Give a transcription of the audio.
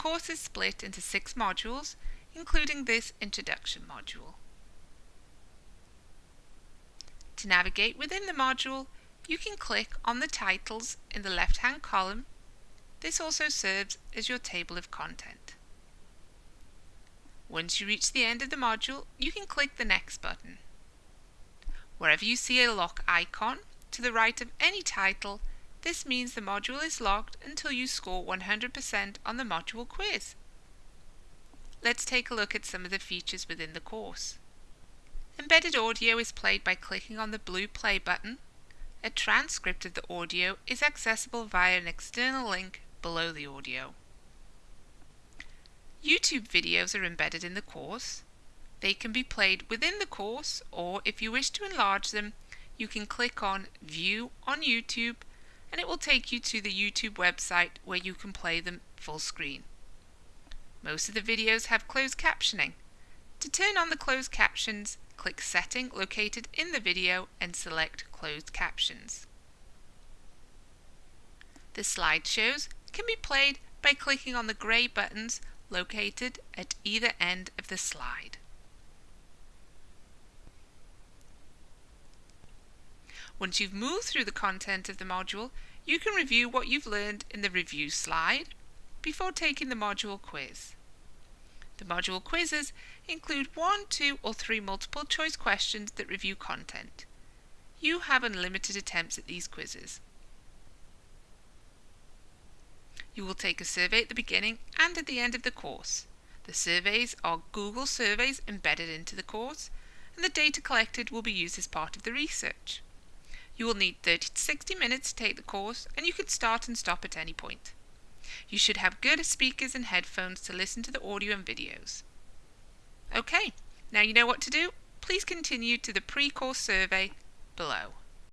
course is split into six modules, including this introduction module. To navigate within the module, you can click on the titles in the left-hand column. This also serves as your table of content. Once you reach the end of the module, you can click the Next button. Wherever you see a lock icon to the right of any title, this means the module is locked until you score 100% on the module quiz. Let's take a look at some of the features within the course. Embedded audio is played by clicking on the blue play button. A transcript of the audio is accessible via an external link below the audio. YouTube videos are embedded in the course. They can be played within the course or if you wish to enlarge them, you can click on View on YouTube and it will take you to the YouTube website where you can play them full screen. Most of the videos have closed captioning. To turn on the closed captions, click Setting located in the video and select Closed Captions. The slideshows can be played by clicking on the grey buttons located at either end of the slide. Once you've moved through the content of the module, you can review what you've learned in the review slide before taking the module quiz. The module quizzes include one, two or three multiple choice questions that review content. You have unlimited attempts at these quizzes. You will take a survey at the beginning and at the end of the course. The surveys are Google surveys embedded into the course and the data collected will be used as part of the research. You will need 30 to 60 minutes to take the course and you can start and stop at any point. You should have good speakers and headphones to listen to the audio and videos. Okay, now you know what to do. Please continue to the pre-course survey below.